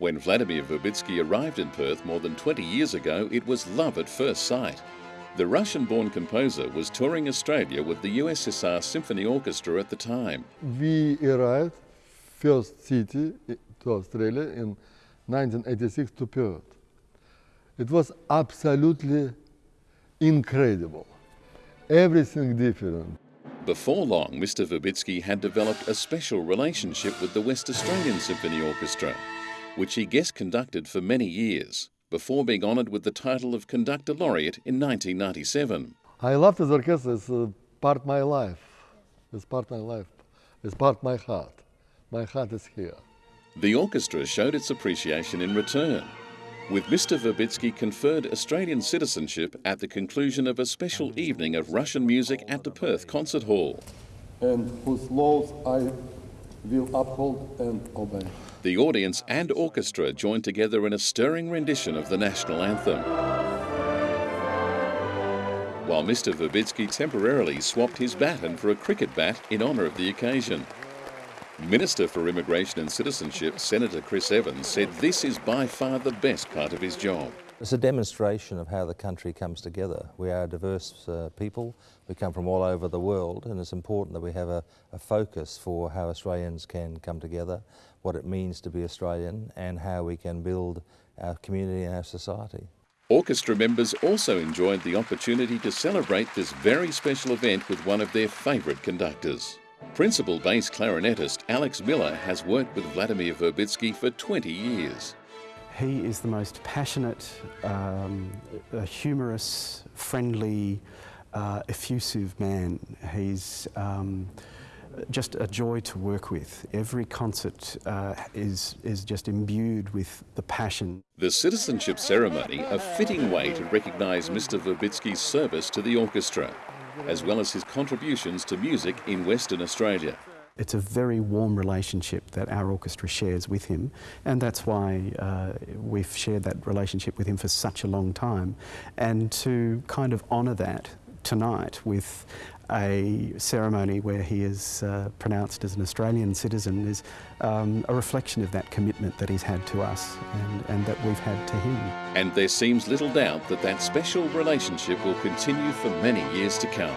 When Vladimir Verbitsky arrived in Perth more than 20 years ago, it was love at first sight. The Russian born composer was touring Australia with the USSR Symphony Orchestra at the time. We arrived first city eh, to Australia in 1986 to Perth. It was absolutely incredible. Everything different. Before long, Mr. Verbitsky had developed a special relationship with the West Australian Symphony Orchestra, which he guest conducted for many years, before being honoured with the title of Conductor Laureate in 1997. I love this orchestra. It's uh, part of my life. It's part of my life. It's part of my heart. My heart is here. The orchestra showed its appreciation in return, with Mr. Verbitsky conferred Australian citizenship at the conclusion of a special evening of Russian music at the Perth Concert Hall. And whose laws I will uphold and obey. The audience and orchestra joined together in a stirring rendition of the national anthem. While Mr. Verbitsky temporarily swapped his baton for a cricket bat in honour of the occasion. Minister for Immigration and Citizenship, Senator Chris Evans, said this is by far the best part of his job. It's a demonstration of how the country comes together. We are a diverse uh, people, we come from all over the world and it's important that we have a, a, focus for how Australians can come together, what it means to be Australian and how we can build our community and our society. Orchestra members also enjoyed the opportunity to celebrate this very special event with one of their favourite conductors. Principal bass clarinetist Alex Miller has worked with Vladimir Verbitsky for 20 years. He is the most passionate, um, humorous, friendly, uh, effusive man. He's um, just a joy to work with. Every concert uh, is, is just imbued with the passion. The citizenship ceremony, a fitting way to recognise Mr Verbitsky's service to the orchestra as well as his contributions to music in Western Australia. It's a very warm relationship that our orchestra shares with him, and that's why uh, we've shared that relationship with him for such a long time. And to kind of honour that tonight with a ceremony where he is uh, pronounced as an Australian citizen is um, a reflection of that commitment that he's had to us and, and that we've had to him. And there seems little doubt that that special relationship will continue for many years to come.